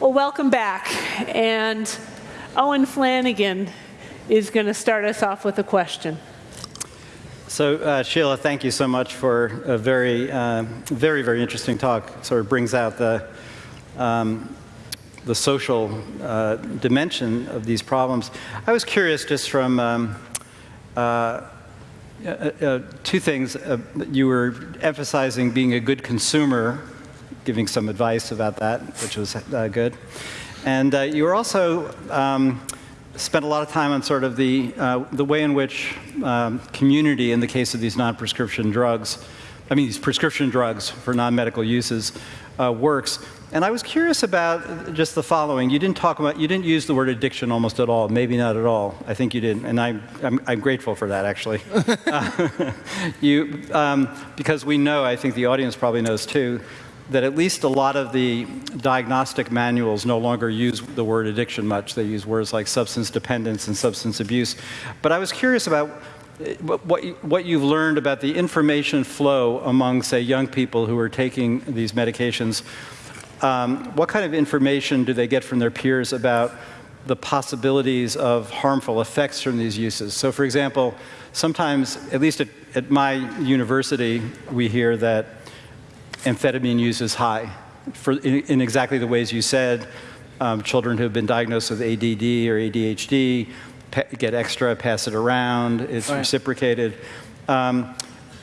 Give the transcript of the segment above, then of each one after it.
Well, welcome back. And Owen Flanagan is going to start us off with a question. So, uh, Sheila, thank you so much for a very, uh, very, very interesting talk. Sort of brings out the, um, the social uh, dimension of these problems. I was curious just from um, uh, uh, uh, two things. you were emphasizing being a good consumer, giving some advice about that, which was good. And you were also um, spent a lot of time on sort of the, uh, the way in which um, community, in the case of these non-prescription drugs, I mean these prescription drugs for non-medical uses, uh, works. And I was curious about just the following. You didn't talk about, you didn't use the word addiction almost at all, maybe not at all. I think you didn't, and I, I'm, I'm grateful for that, actually. uh, you, um, because we know, I think the audience probably knows too, that at least a lot of the diagnostic manuals no longer use the word addiction much. They use words like substance dependence and substance abuse. But I was curious about eh, what, what you've learned about the information flow among, say, young people who are taking these medications. Um, what kind of information do they get from their peers about the possibilities of harmful effects from these uses? So, for example, sometimes, at least at, at my university, we hear that amphetamine use is high for, in, in exactly the ways you said. Um, children who have been diagnosed with ADD or ADHD get extra, pass it around, it's right. reciprocated. Um,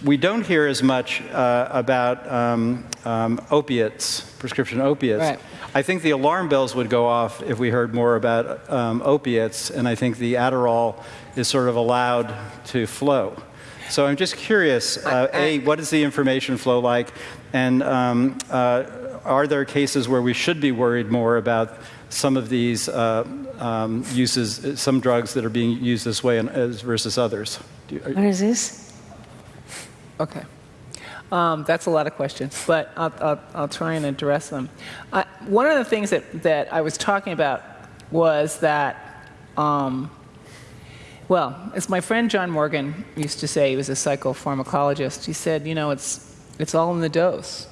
we don't hear as much uh, about um, um, opiates, prescription opiates. Right. I think the alarm bells would go off if we heard more about um, opiates, and I think the Adderall is sort of allowed to flow. So I'm just curious, uh, A, what is the information flow like? And um, uh, are there cases where we should be worried more about some of these uh, um, uses, some drugs that are being used this way and, as versus others? You, what is this? Okay. Um, that's a lot of questions, but I'll, I'll, I'll try and address them. Uh, one of the things that, that I was talking about was that um, well, as my friend John Morgan used to say, he was a psychopharmacologist, he said, you know, it's, it's all in the dose.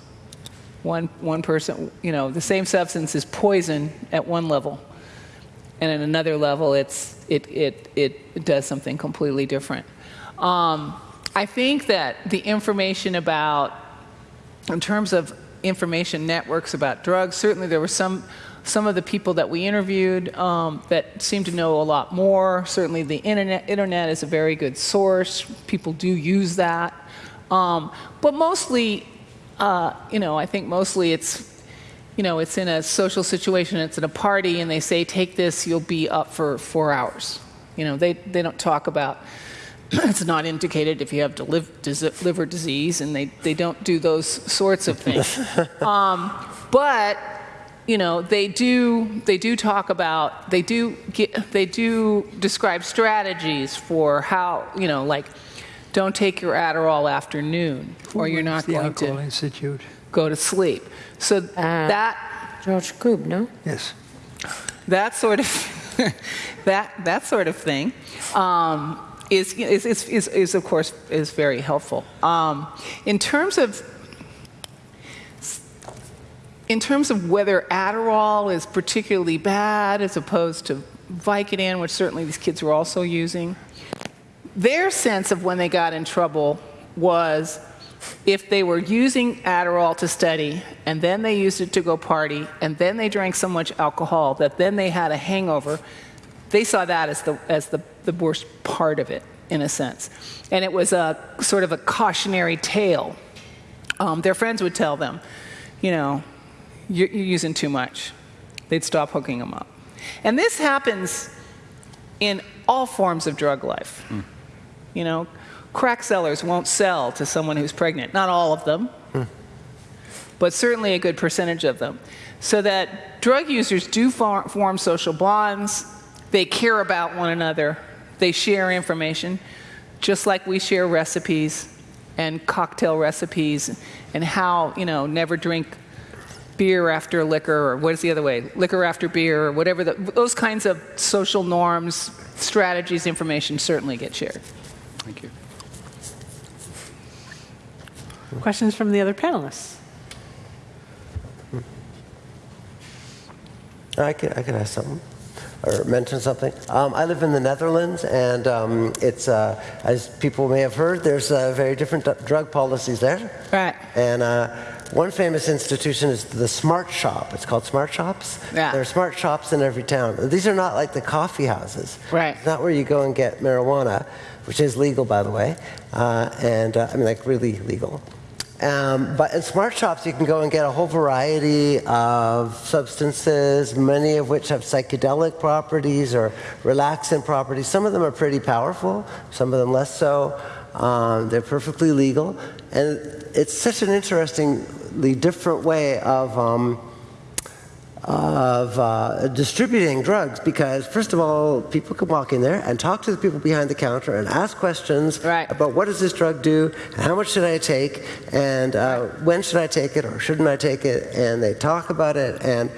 One, one person, you know, the same substance is poison at one level, and at another level, it's, it, it, it does something completely different. Um, I think that the information about, in terms of information networks about drugs, certainly there were some some of the people that we interviewed um, that seem to know a lot more. Certainly the internet, internet is a very good source. People do use that. Um, but mostly, uh, you know, I think mostly it's, you know, it's in a social situation, it's at a party, and they say, take this, you'll be up for four hours. You know, they, they don't talk about, it's not indicated if you have liver disease, and they, they don't do those sorts of things. um, but you know, they do, they do talk about, they do, get, they do describe strategies for how, you know, like, don't take your Adderall after noon, Who or you're not the going to Institute? go to sleep. So uh, that George Koob, no? Yes. That sort of that that sort of thing um, is, is, is, is, of course is very helpful. Um, in terms of in terms of whether Adderall is particularly bad as opposed to Vicodin, which certainly these kids were also using, their sense of when they got in trouble was if they were using Adderall to study and then they used it to go party and then they drank so much alcohol that then they had a hangover, they saw that as the, as the, the worst part of it, in a sense. And it was a sort of a cautionary tale. Um, their friends would tell them, you know, you're, you're using too much. They'd stop hooking them up. And this happens in all forms of drug life. Mm. You know, crack sellers won't sell to someone who's pregnant. Not all of them, mm. but certainly a good percentage of them. So that drug users do form social bonds. They care about one another. They share information, just like we share recipes and cocktail recipes and how, you know, never drink beer after liquor, or what is the other way? Liquor after beer, or whatever. The, those kinds of social norms, strategies, information certainly get shared. Thank you. Questions from the other panelists? I can, I can ask something or mention something. Um, I live in the Netherlands, and um, it's, uh, as people may have heard, there's uh, very different d- drug policies there. Right. And uh, one famous institution is the Smart Shop. It's called Smart Shops. Yeah. There are smart shops in every town. These are not like the coffee houses. Right. It's not where you go and get marijuana, which is legal, by the way, uh, and uh, I mean, like really legal. Um, but in smart shops, you can go and get a whole variety of substances, many of which have psychedelic properties or relaxant properties. Some of them are pretty powerful, some of them less so. Um, they're perfectly legal. And it's such an interestingly different way of. Um, of uh, distributing drugs because, first of all, people can walk in there and talk to the people behind the counter and ask questions Right. about what does this drug do, and how much should I take, and uh, when should I take it or shouldn't I take it, and they talk about it, and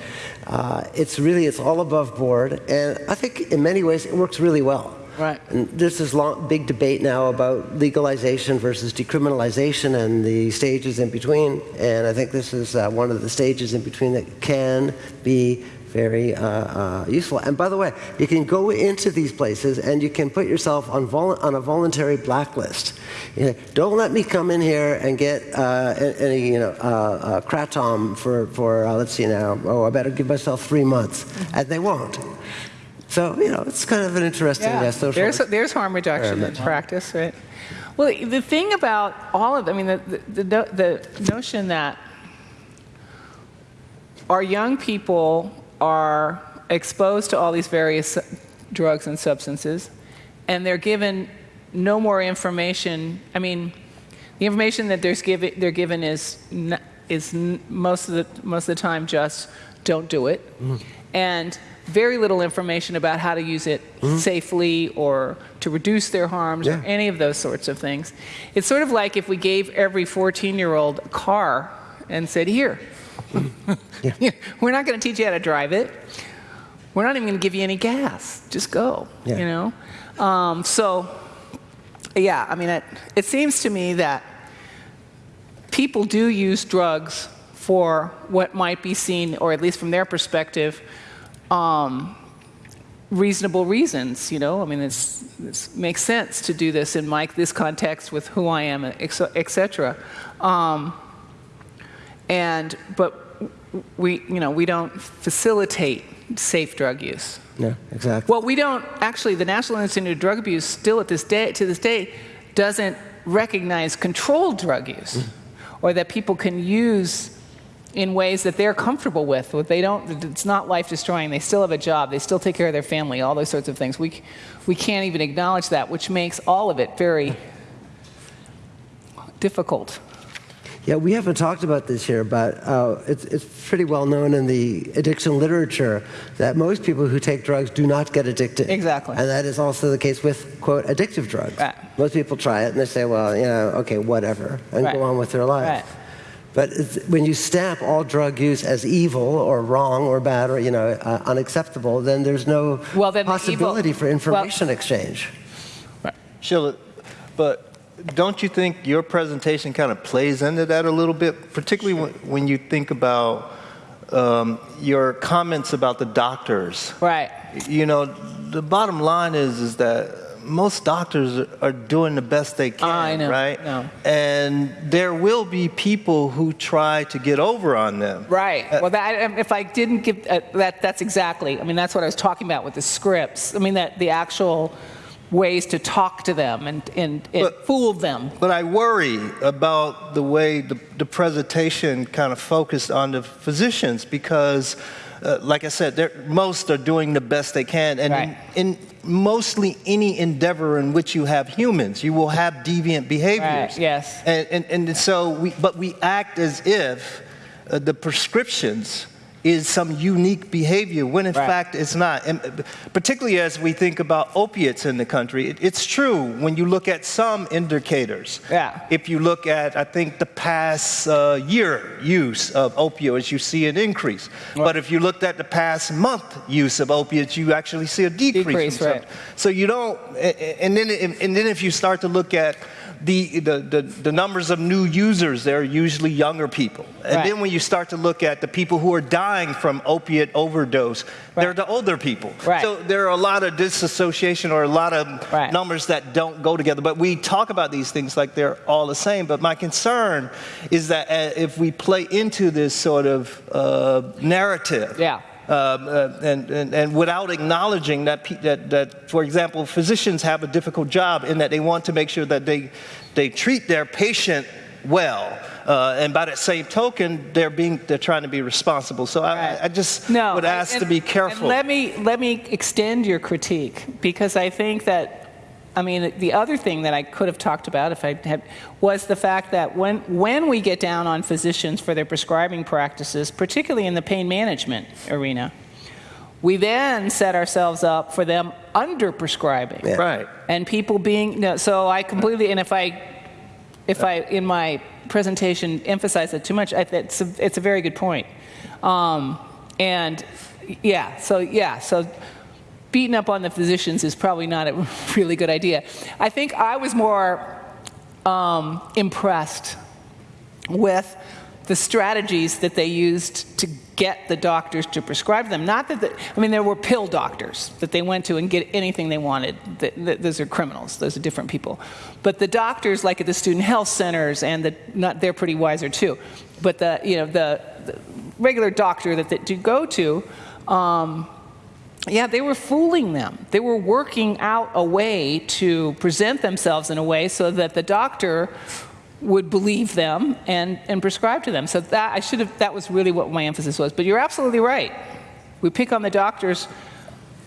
uh, it's really it's all above board, and I think in many ways it works really well. Right. And this long, big debate now about legalization versus decriminalization and the stages in between. And I think this is uh, one of the stages in between that can be very uh, uh, useful. And by the way, you can go into these places and you can put yourself on, on a voluntary blacklist. You know, don't let me come in here and get uh, any, you know, uh, uh, kratom for, for uh, let's see now, oh, I better give myself three months. And they won't. So, you know, it's kind of an interesting uh, social there's, there's harm reduction in practice, right? Well, the thing about all of, I mean, the, the, the, the notion that our young people are exposed to all these various drugs and substances, and they're given no more information. I mean, the information that there's given, they're given is, is most, of the, most of the time just don't do it. And very little information about how to use it safely or to reduce their harms or any of those sorts of things. It's sort of like if we gave every 14 year old a car and said, Here, we're not going to teach you how to drive it. We're not even going to give you any gas. Just go. Yeah. You know. Um, so, yeah. I mean, it, it seems to me that people do use drugs for what might be seen, or at least from their perspective, um, reasonable reasons. You know, I mean, it's, it makes sense to do this in my this context with who I am, etc. Um, and but we, you know, we don't facilitate safe drug use. Yeah, exactly. Well, we don't actually. The National Institute of Drug Abuse still at this day, to this day, doesn't recognize controlled drug use, or that people can use in ways that they're comfortable with. What they don't, it's not life destroying. They still have a job. They still take care of their family. All those sorts of things. We, we can't even acknowledge that, which makes all of it very difficult. Yeah, we haven't talked about this here, but uh, it's, it's pretty well known in the addiction literature that most people who take drugs do not get addicted. Exactly. And that is also the case with, quote, addictive drugs. Right. Most people try it and they say, well, you know, okay, whatever, and Right. go on with their life. Right. But when you stamp all drug use as evil or wrong or bad or, you know, uh, unacceptable, then there's no Well, then the evil- possibility for well- information exchange. Sheila, but don't you think your presentation kind of plays into that a little bit, particularly when, when you think about um, your comments about the doctors? Right. You know, the bottom line is is that most doctors are- doing the best they can, I know, right? no. And there will be people who try to get over on them. Right. Well, that, um, if I didn't give uh, that, that's exactly. I mean, that's what I was talking about with the scripts. I mean, that the actual ways to talk to them and and, and But- fool them. But I worry about the way the, the presentation kind of focused on the physicians because, uh, like I said, most are doing the best they can. And Right. in, in mostly any endeavor in which you have humans, you will have deviant behaviors. Right, yes. And, and, and so we, but we act as if uh, the prescriptions is some unique behavior when in Right. fact it's not. And uh, particularly as we think about opiates in the country, it, it's true when you look at some indicators. Yeah. If you look at, I think, the past uh, year use of opioids, you see an increase. But if you looked at the past month use of opiates, you actually see a decrease. Decrease, right. So you don't, and then, and then if you start to look at the, the, the, the numbers of new users, they're usually younger people. And Right. then when you start to look at the people who are dying from opiate overdose, they're the older people. Right. So there are a lot of disassociation or a lot of Right. numbers that don't go together. But we talk about these things like they're all the same. But my concern is that uh, if we play into this sort of uh, narrative, Yeah. Um, uh, and, and, and without acknowledging that, that, that, for example, physicians have a difficult job in that they want to make sure that they, they treat their patient well. Uh, and by that same token, they're, being, they're trying to be responsible. So I, I just No, would ask and- to be and careful. let me let me extend your critique because I think that I mean the other thing that I could have talked about if I had was the fact that when when we get down on physicians for their prescribing practices, particularly in the pain management arena, we then set ourselves up for them under prescribing. Yeah. Right. And people being no, so I completely and if I if I in my presentation emphasize it too much, I, it's a, it's a very good point. Um, and yeah, so yeah, so beating up on the physicians is probably not a really good idea. I think I was more um, impressed with the strategies that they used to get the doctors to prescribe them. Not that, the, I mean, there were pill doctors that they went to and get anything they wanted. Th- th- those are criminals. Those are different people. But the doctors, like at the student health centers, and the, not, they're pretty wiser too. But the, you know, the, the regular doctor that, that you go to, um, yeah, they were fooling them. They were working out a way to present themselves in a way so that the doctor would believe them and, and prescribe to them. So that I should have that was really what my emphasis was. But you're absolutely right. We pick on the doctors.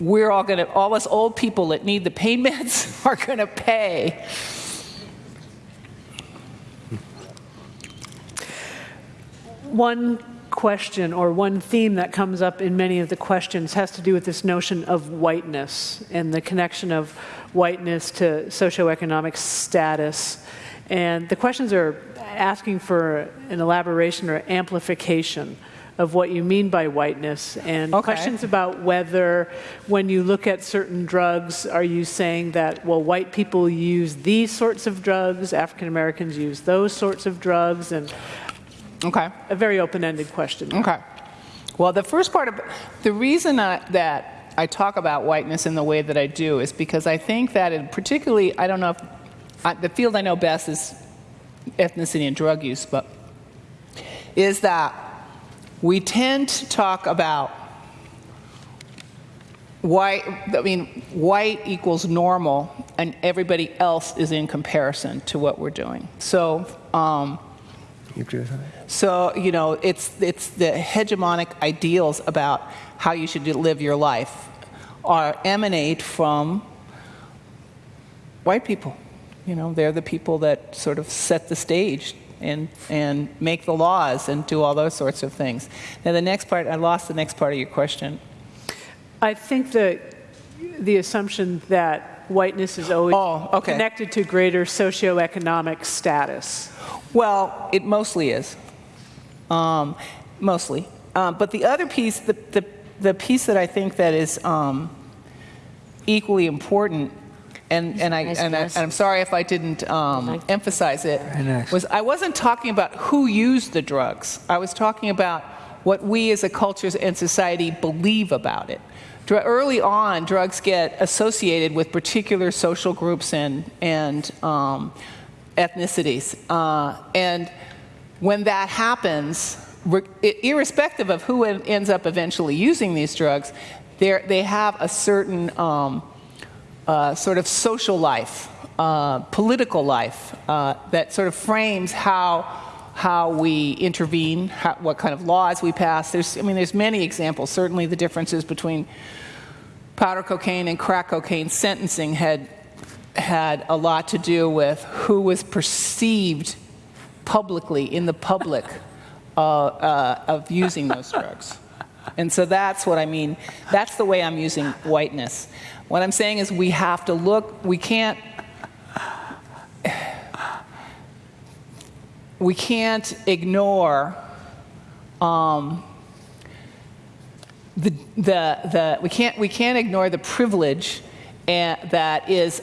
We're all gonna all us old people that need the pain meds are gonna pay. One question or one theme that comes up in many of the questions has to do with this notion of whiteness and the connection of whiteness to socioeconomic status. And the questions are asking for an elaboration or amplification of what you mean by whiteness and Okay. questions about whether when you look at certain drugs are you saying that well white people use these sorts of drugs african americans use those sorts of drugs and Okay. a very open-ended question. Okay. Well, the first part of the reason I, that I talk about whiteness in the way that I do is because I think that, in particularly, I don't know if I, the field I know best is ethnicity and drug use, but is that we tend to talk about white. I mean, white equals normal, and everybody else is in comparison to what we're doing. So. Um, You agree with that? so, you know, it's, it's the hegemonic ideals about how you should live your life are emanate from white people. You know, they're the people that sort of set the stage and, and make the laws and do all those sorts of things. Now, the next part, I lost the next part of your question. I think that the assumption that whiteness is always Oh, okay. connected to greater socioeconomic status. Well, it mostly is. Um, mostly. Um, but the other piece, the, the, the piece that I think that is um, equally important, and, and, I, nice and, I, and I'm sorry if I didn't um, Like- emphasize it, nice. was I wasn't talking about who used the drugs. I was talking about what we as a culture and society believe about it. Dr- Early on, drugs get associated with particular social groups and, and um, ethnicities. Uh, and when that happens, irrespective of who ends up eventually using these drugs, they have a certain um, uh, sort of social life, uh, political life uh, that sort of frames how how we intervene, how, what kind of laws we pass. There's, I mean, there's many examples. Certainly, the differences between powder cocaine and crack cocaine sentencing had had a lot to do with who was perceived publicly in the public uh, uh, of using those drugs. And so that's what I mean. That's the way I'm using whiteness. What I'm saying is we have to look, we can't, we can't ignore um, the, the, the, we, can't, we can't ignore the privilege and, that is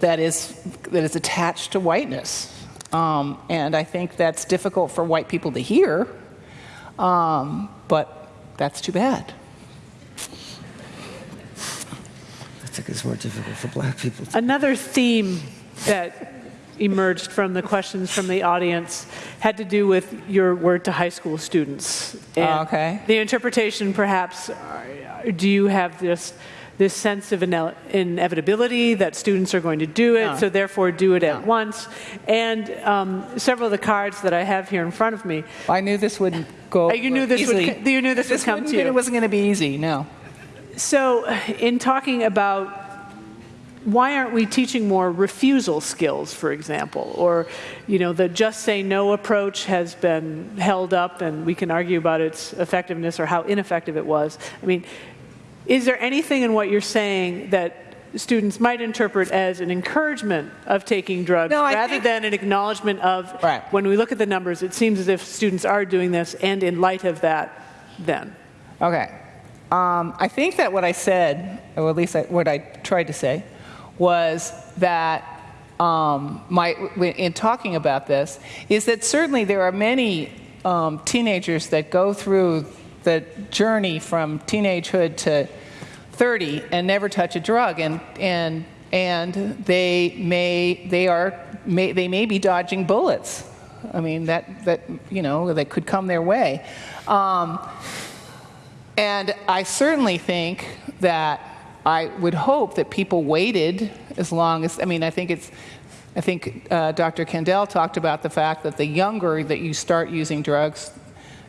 that is that is attached to whiteness. Um, and I think that's difficult for white people to hear, um, but that's too bad. I think it's more difficult for black people. Another theme that emerged from the questions from the audience had to do with your word to high school students. And Oh, okay. The interpretation, perhaps, uh, do you have this, this sense of ine- inevitability that students are going to do it, No. so therefore do it at once? And um, several of the cards that I have here in front of me, I knew this would go. Uh, you knew this would easily. co- you knew this would come to you. It wasn't going to be easy. No. So, in talking about why aren't we teaching more refusal skills, for example, or you know the just say no approach has been held up, and we can argue about its effectiveness or how ineffective it was. I mean, is there anything in what you're saying that students might interpret as an encouragement of taking drugs No, rather think- than an acknowledgement of Right. when we look at the numbers, it seems as if students are doing this, and in light of that, then. Okay. Um, I think that what I said, or at least I, what I tried to say, was that um, my, in talking about this, is that certainly there are many um, teenagers that go through the journey from teenagehood to 30 and never touch a drug, and and and they may they are may, they may be dodging bullets. I mean that that you know that could come their way. Um, and I certainly think that I would hope that people waited as long as, I mean, I think it's, I think uh, Dr. Kandel talked about the fact that the younger that you start using drugs,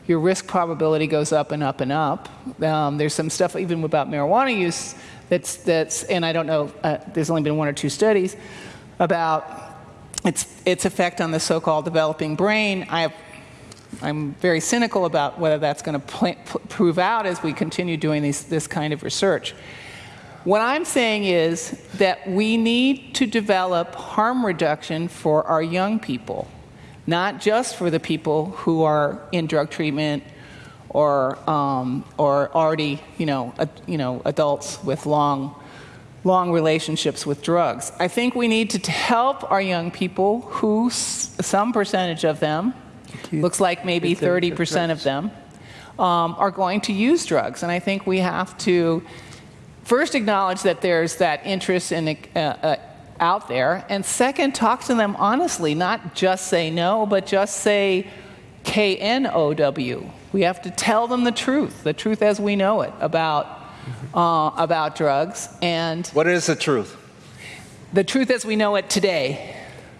your risk probability goes up and up and up. Um, there's some stuff even about marijuana use that's, that's and I don't know, uh, there's only been one or two studies about its, its effect on the so called developing brain. I have I'm very cynical about whether that's going to prove out as we continue doing these, this kind of research. What I'm saying is that we need to develop harm reduction for our young people, not just for the people who are in drug treatment or, um, or already, you know, ad, you know, adults with long, long relationships with drugs. I think we need to t- help our young people who, s- some percentage of them, looks like maybe 30% of them, um, are going to use drugs. And I think we have to first acknowledge that there's that interest in, uh, uh, out there, and second, talk to them honestly, not just say no, but just say K N O W. We have to tell them the truth, the truth as we know it about, uh, about drugs, and What is the truth? the truth as we know it today.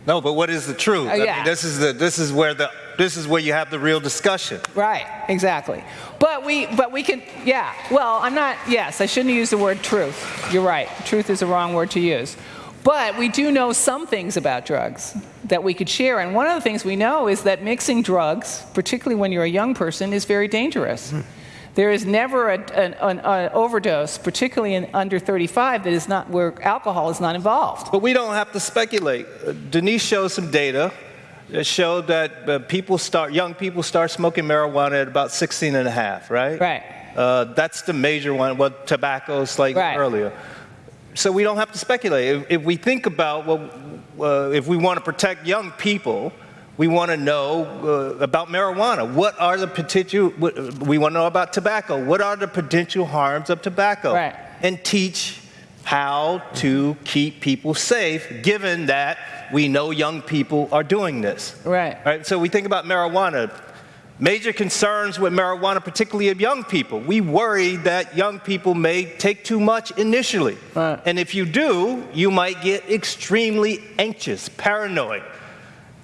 No, but what is the truth? Uh, I yeah. mean, this is the this is where the this is where you have the real discussion. Right, exactly. But we, but we can, yeah. Well, I'm not. Yes, I shouldn't use the word truth. You're right. Truth is the wrong word to use. But we do know some things about drugs that we could share. And one of the things we know is that mixing drugs, particularly when you're a young person, is very dangerous. There is never a, an, an, an overdose, particularly in under 35, that is not where alcohol is not involved. But we don't have to speculate. Uh, Denise showed some data that showed that uh, people start, young people start smoking marijuana at about 16 and a half, right? Right. Uh, that's the major one, what tobacco slightly Right. earlier. So we don't have to speculate. If, if we think about what, uh, if we want to protect young people, we want to know uh, about marijuana. What are the potential, what- we want to know about tobacco. What are the potential harms of tobacco? Right. And teach how to keep people safe, given that we know young people are doing this. Right. Right? So we think about marijuana. Major concerns with marijuana, particularly of young people. We worry that young people may take too much initially. Right. And if you do, you might get extremely anxious, paranoid.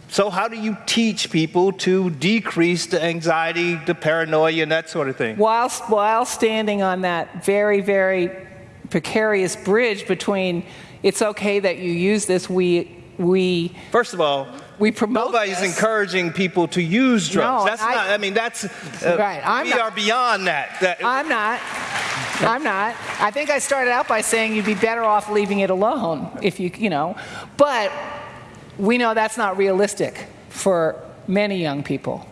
So, how do you teach people to decrease the anxiety, the paranoia, and that sort of thing? whilst, while standing on that very, very precarious bridge between it's okay that you use this, we, we, First of all, we promote nobody's this. encouraging people to use drugs. No, that's I- not, I mean, that's, uh, Right, I'm we not- are beyond that. that I'm not. I'm not. I think I started out by saying you'd be better off leaving it alone if you, you know. But we know that's not realistic for many young people.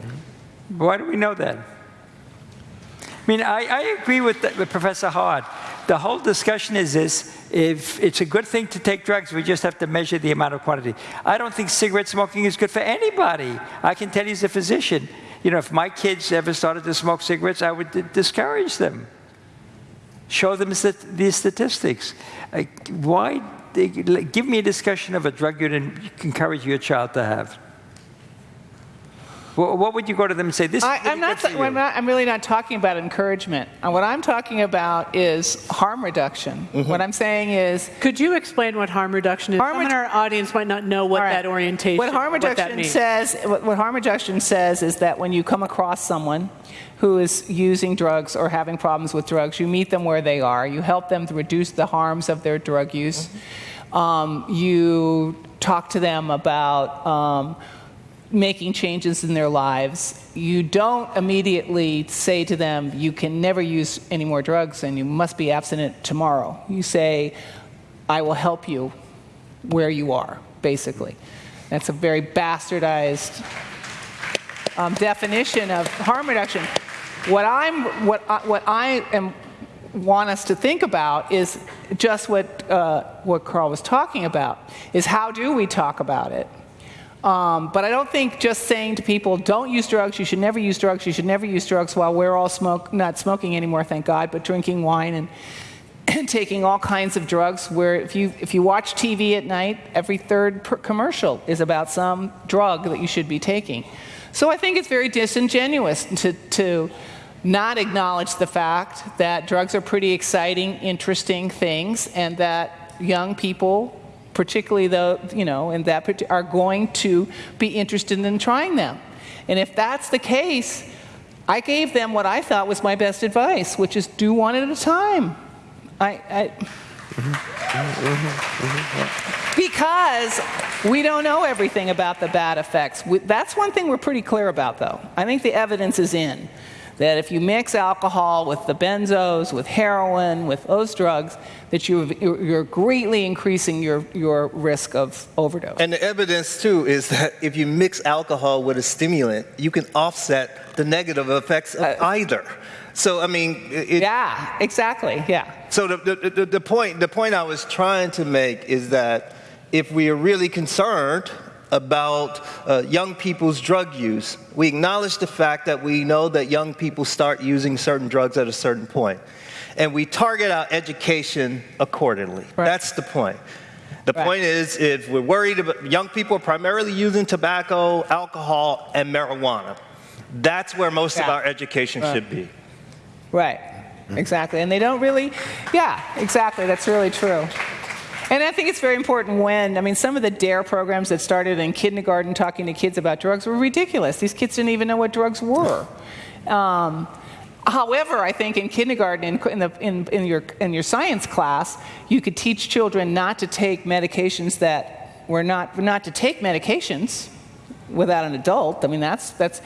Why do we know that? I mean, I, I agree with, with Professor Hart. the whole discussion is this, if it's a good thing to take drugs, we just have to measure the amount of quantity. I don't think cigarette smoking is good for anybody. I can tell you as a physician, you know, if my kids ever started to smoke cigarettes, I would discourage them. Show them stat- these statistics. Like, why? Give me a discussion of a drug you'd encourage your child to have. Wha- What would you go to them and say? This I, is really I'm not. good for I'm, not I'm really not talking about encouragement. Uh, What I'm talking about is harm reduction. Mm-hmm. What I'm saying is Could you explain what harm reduction is? Harm Some in our audience might not know what All right. that orientation, What harm reduction means. says, what, what harm reduction says is that when you come across someone who is using drugs or having problems with drugs, you meet them where they are. You help them to reduce the harms of their drug use. Um, you talk to them about. Um, making changes in their lives. You don't immediately say to them, you can never use any more drugs and you must be abstinent tomorrow. You say, I will help you where you are, basically. That's a very bastardized um, definition of harm reduction. What I'm, what I, what I am want us to think about is just what uh, what Carl was talking about. Is how do we talk about it? Um, but I don't think just saying to people, "Don't use drugs. You should never use drugs. You should never use drugs," while we're all smoke not smoking anymore, thank God, but drinking wine and and taking all kinds of drugs where if you if you watch TV at night every third commercial is about some drug that you should be taking so I think it's very disingenuous to to not acknowledge the fact that drugs are pretty exciting interesting things and that young people particularly the you know and that are going to be interested in trying them and if that's the case I gave them what I thought was my best advice which is do one at a time I, I because we don't know everything about the bad effects. We, that's one thing we're pretty clear about, though. I think the evidence is in that if you mix alcohol with the benzos, with heroin, with those drugs, that you, you're greatly increasing your, your risk of overdose. And the evidence, too, is that if you mix alcohol with a stimulant, you can offset the negative effects of uh, either. So, I mean, it, yeah, exactly. Yeah. So the, the, the, the point the point I was trying to make is that if we are really concerned about uh, young people's drug use, we acknowledge the fact that we know that young people start using certain drugs at a certain point, and we target our education accordingly. Right. That's the point. The Right. point is, if we're worried about young people primarily using tobacco, alcohol, and marijuana, that's where most of our education should be. Right, exactly. And they don't really, yeah, exactly. That's really true. And I think it's very important when, I mean, some of the DARE programs that started in kindergarten talking to kids about drugs were ridiculous. These kids didn't even know what drugs were. Um, however, I think in kindergarten, in, the, in, in, your, in your science class, you could teach children not to take medications that were not, not to take medications without an adult. I mean, that's, that's,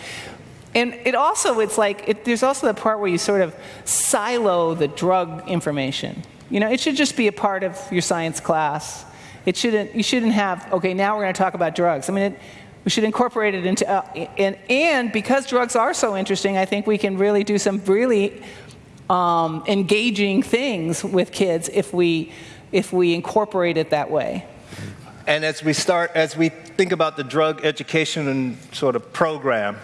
and it also, it's like, it, there's also the part where you sort of silo the drug information. You know, it should just be a part of your science class. It shouldn't, you shouldn't have, okay, now we're going to talk about drugs. I mean, it, we should incorporate it into, uh, and, and because drugs are so interesting, I think we can really do some really um, engaging things with kids if we, if we incorporate it that way. And as we start, as we think about the drug education and sort of program,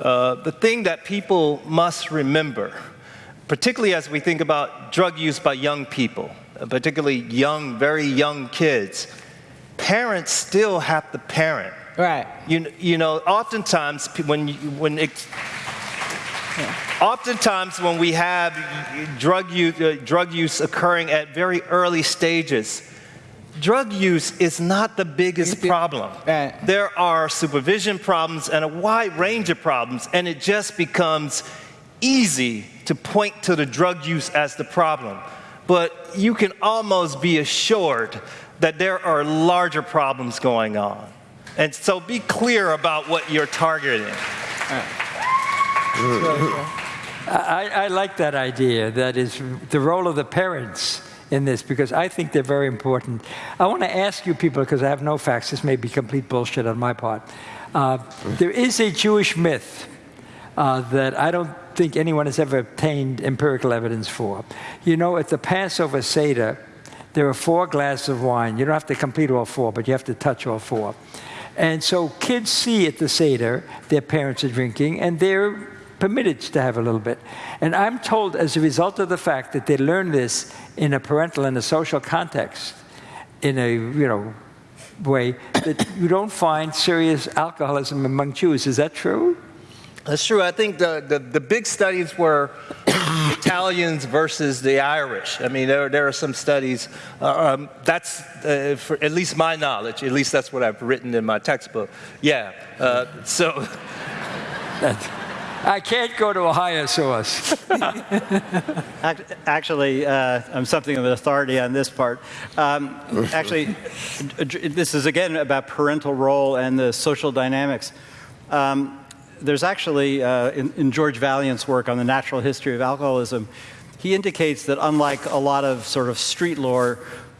uh, the thing that people must remember, particularly as we think about drug use by young people, particularly young, very young kids, parents still have to parent. Right. You, you know, oftentimes when, you- when it, oftentimes when we have drug use, uh, drug use occurring at very early stages, drug use is not the biggest problem. Right. There are supervision problems and a wide range of problems, and it just becomes easy to point to the drug use as the problem. But you can almost be assured that there are larger problems going on. And so be clear about what you're targeting. I, I like that idea. That is the role of the parents in this because I think they're very important. I want to ask you people because I have no facts. This may be complete bullshit on my part. Uh, there is a Jewish myth uh, that I don't think anyone has ever obtained empirical evidence for. You know, at the Passover Seder, there are four glasses of wine. You don't have to complete all four, but you have to touch all four. And so kids see at the Seder their parents are drinking, and they're permitted to have a little bit. And I'm told, as a result of the fact that they learn this in a parental and a social context, in a you know way, that you don't find serious alcoholism among Jews. Is that true? That's true. I think the, the, the big studies were Italians versus the Irish. I mean, there, there are some studies. Uh, um, that's, uh, for at least my knowledge, at least that's what I've written in my textbook. Yeah. Uh, so. I can't go to a higher source. Actually, uh, I'm something of an authority on this part. Um, actually, this is again about parental role and the social dynamics. Um, there's actually, uh, in, in, George Vaillant's work on the natural history of alcoholism, he indicates that unlike a lot of sort of street lore,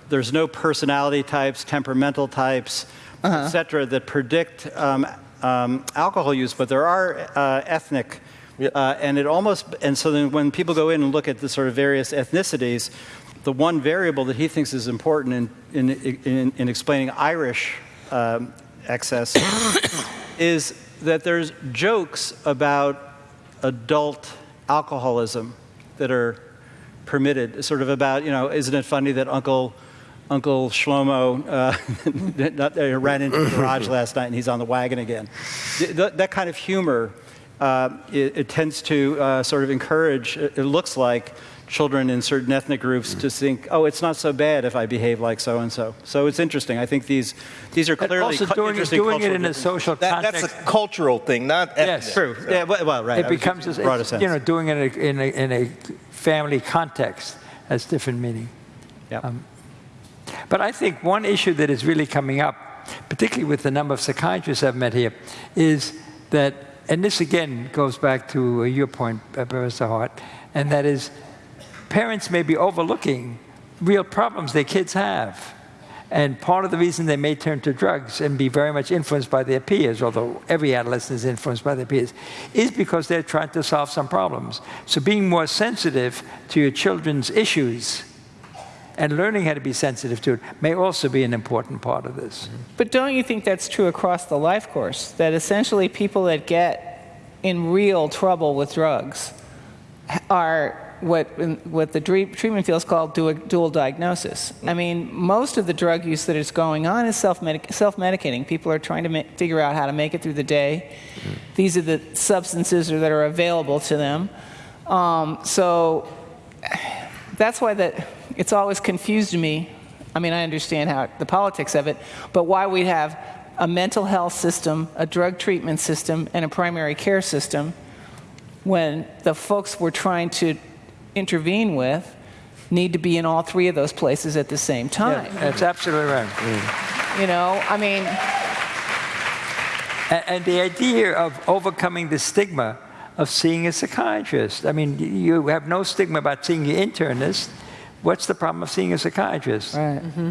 there's no personality types, temperamental types, uh-huh. et cetera, that predict um, um, alcohol use, but there are uh, ethnic. Uh, and it almost, and so then when people go in and look at the sort of various ethnicities, the one variable that he thinks is important in, in, in, in explaining Irish um, excess is that there's jokes about adult alcoholism that are permitted, sort of about, you know, isn't it funny that Uncle Uncle Shlomo uh, ran into the garage last night and he's on the wagon again. That, that kind of humor, uh, it, it, tends to uh, sort of encourage, it looks like, children in certain ethnic groups to think, oh, it's not so bad if I behave like so and so. So it's interesting. I think these these are clearly also doing, interesting doing it in a social that, context. That's a cultural thing, not ethnic. Yes, true. So. Yeah, well, well, right. It becomes a, broader sense. you know doing it in a, in a, in a family context has different meaning. Yeah. Um, but I think one issue that is really coming up, particularly with the number of psychiatrists I've met here, is that, and this again goes back to your point, uh, Professor Hart, and that is parents may be overlooking real problems their kids have. And part of the reason they may turn to drugs and be very much influenced by their peers, although every adolescent is influenced by their peers, is because they're trying to solve some problems. So being more sensitive to your children's issues and learning how to be sensitive to it may also be an important part of this. But don't you think that's true across the life course? That essentially people that get in real trouble with drugs are what, what the treatment field is called dual diagnosis. I mean, most of the drug use that is going on is self-medicating. People are trying to figure out how to make it through the day. These are the substances that are available to them. Um, so that's why that it's always confused me. I mean, I understand how the politics of it, but why we have a mental health system, a drug treatment system, and a primary care system when the folks we're trying to intervene with need to be in all three of those places at the same time. Yeah, that's absolutely right. Mm. You know, I mean. And, and, the idea of overcoming the stigma of seeing a psychiatrist. I mean, you have no stigma about seeing your internist what's the problem of seeing a psychiatrist? Right. Mm-hmm.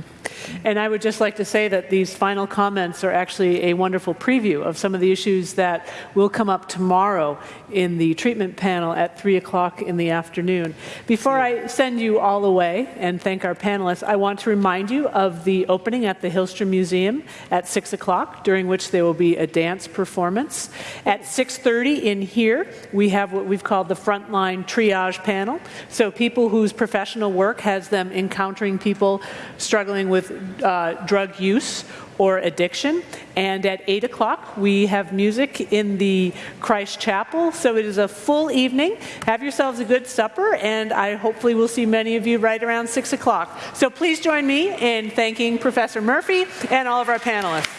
And I would just like to say that these final comments are actually a wonderful preview of some of the issues that will come up tomorrow in the treatment panel at 3 o'clock in the afternoon. Before I send you all away and thank our panelists, I want to remind you of the opening at the Hillstrom Museum at 6 o'clock, during which there will be a dance performance. At 6.30 in here, we have what we've called the frontline triage panel. So people whose professional work has them encountering people struggling with uh, drug use or addiction. And at 8 o'clock, we have music in the Christ Chapel. So it is a full evening. Have yourselves a good supper, and I hopefully will see many of you right around 6 o'clock. So please join me in thanking Professor Murphy and all of our panelists.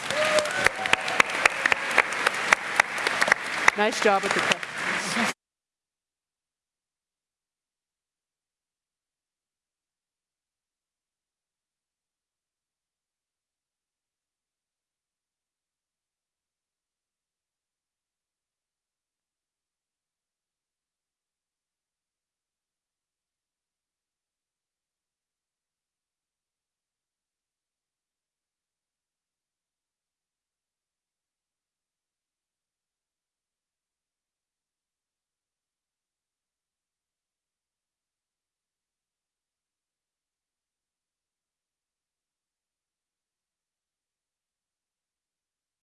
Nice job with the question.